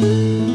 Música